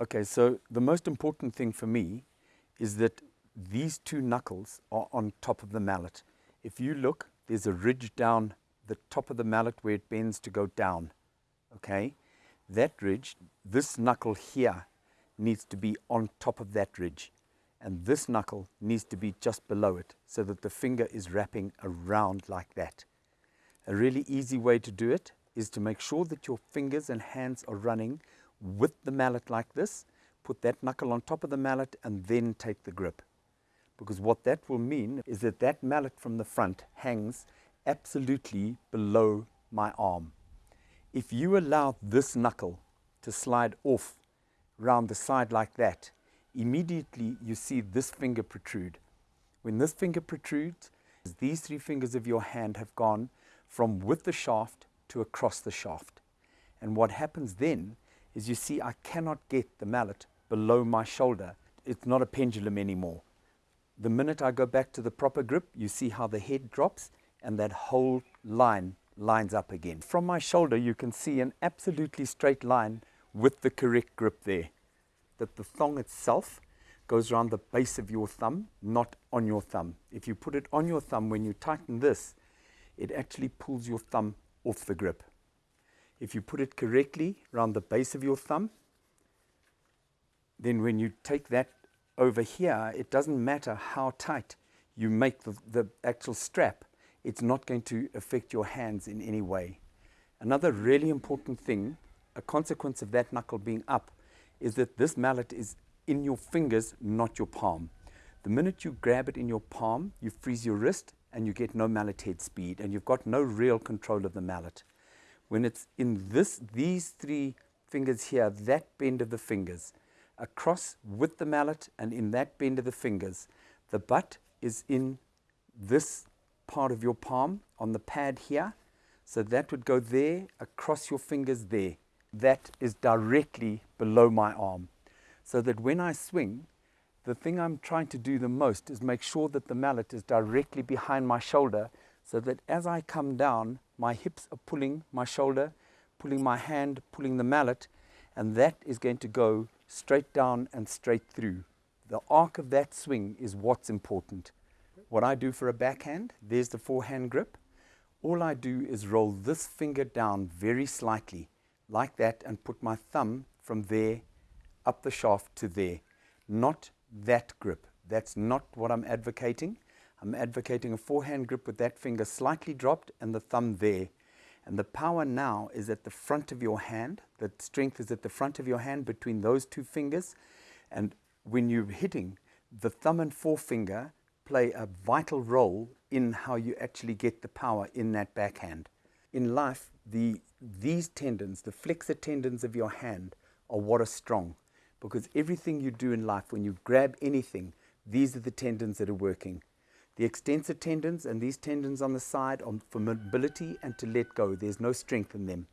Okay, so the most important thing for me is that these two knuckles are on top of the mallet. If you look, there's a ridge down the top of the mallet where it bends to go down, okay? That ridge, this knuckle here needs to be on top of that ridge. And this knuckle needs to be just below it so that the finger is wrapping around like that. A really easy way to do it is to make sure that your fingers and hands are running with the mallet like this, put that knuckle on top of the mallet and then take the grip. Because what that will mean is that that mallet from the front hangs absolutely below my arm. If you allow this knuckle to slide off round the side like that, immediately you see this finger protrude. When this finger protrudes, these three fingers of your hand have gone from with the shaft to across the shaft. And what happens then is you see I cannot get the mallet below my shoulder. It's not a pendulum anymore. The minute I go back to the proper grip, you see how the head drops and that whole line lines up again. From my shoulder, you can see an absolutely straight line with the correct grip there. That the thong itself goes around the base of your thumb, not on your thumb. If you put it on your thumb, when you tighten this, it actually pulls your thumb off the grip. If you put it correctly around the base of your thumb, then when you take that over here, it doesn't matter how tight you make the, the actual strap, it's not going to affect your hands in any way. Another really important thing, a consequence of that knuckle being up, is that this mallet is in your fingers, not your palm. The minute you grab it in your palm, you freeze your wrist and you get no mallet head speed and you've got no real control of the mallet. When it's in this, these three fingers here, that bend of the fingers, across with the mallet and in that bend of the fingers, the butt is in this part of your palm on the pad here. So that would go there, across your fingers there. That is directly below my arm. So that when I swing, the thing I'm trying to do the most is make sure that the mallet is directly behind my shoulder so that as I come down, my hips are pulling my shoulder, pulling my hand, pulling the mallet, and that is going to go straight down and straight through. The arc of that swing is what's important. What I do for a backhand, there's the forehand grip. All I do is roll this finger down very slightly, like that, and put my thumb from there up the shaft to there, not that grip. That's not what I'm advocating. I'm advocating a forehand grip with that finger slightly dropped and the thumb there. And the power now is at the front of your hand. The strength is at the front of your hand between those two fingers. And when you're hitting, the thumb and forefinger play a vital role in how you actually get the power in that backhand. In life, the, these tendons, the flexor tendons of your hand, are what are strong because everything you do in life, when you grab anything, these are the tendons that are working. The extensor tendons and these tendons on the side are for mobility and to let go. There's no strength in them.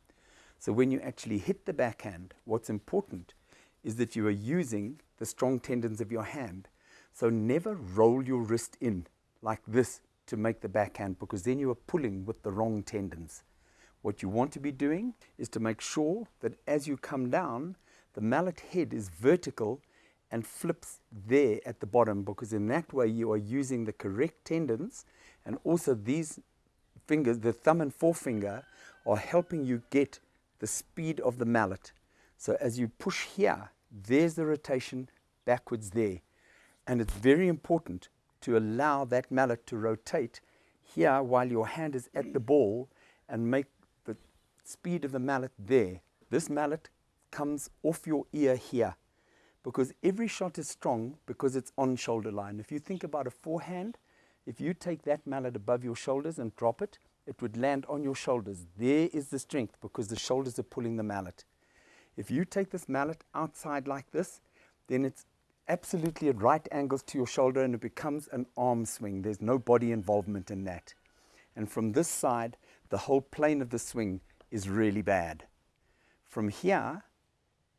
So when you actually hit the backhand, what's important is that you are using the strong tendons of your hand. So never roll your wrist in like this to make the backhand because then you are pulling with the wrong tendons. What you want to be doing is to make sure that as you come down, the mallet head is vertical and flips there at the bottom because in that way you are using the correct tendons and also these fingers, the thumb and forefinger, are helping you get the speed of the mallet. So as you push here, there's the rotation backwards there. And it's very important to allow that mallet to rotate here while your hand is at the ball and make the speed of the mallet there. This mallet comes off your ear here because every shot is strong because it's on shoulder line. If you think about a forehand, if you take that mallet above your shoulders and drop it, it would land on your shoulders. There is the strength because the shoulders are pulling the mallet. If you take this mallet outside like this, then it's absolutely at right angles to your shoulder and it becomes an arm swing. There's no body involvement in that. And from this side, the whole plane of the swing is really bad. From here,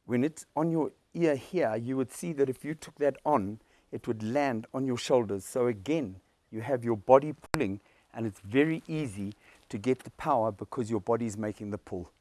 when it's on your ear here, you would see that if you took that on, it would land on your shoulders. So again, you have your body pulling and it's very easy to get the power because your body is making the pull.